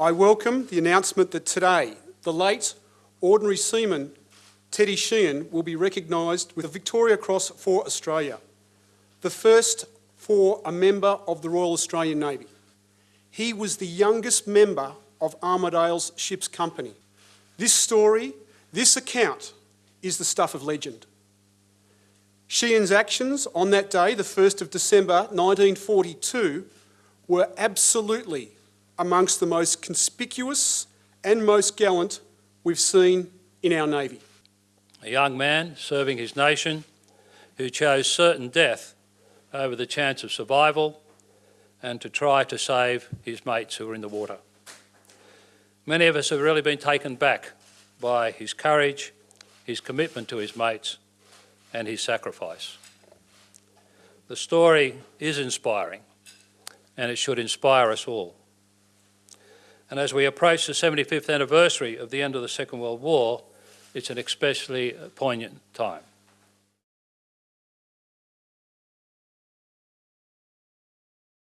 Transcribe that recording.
I welcome the announcement that today the late Ordinary Seaman Teddy Sheean will be recognised with the Victoria Cross for Australia, the first for a member of the Royal Australian Navy. He was the youngest member of Armidale's ship's company. This story, this account, is the stuff of legend. Sheean's actions on that day, the 1st of December 1942, were absolutely amongst the most conspicuous and most gallant we've seen in our Navy. A young man serving his nation who chose certain death over the chance of survival and to try to save his mates who were in the water. Many of us have really been taken back by his courage, his commitment to his mates and his sacrifice. The story is inspiring and it should inspire us all. And as we approach the 75th anniversary of the end of the Second World War, it's an especially poignant time.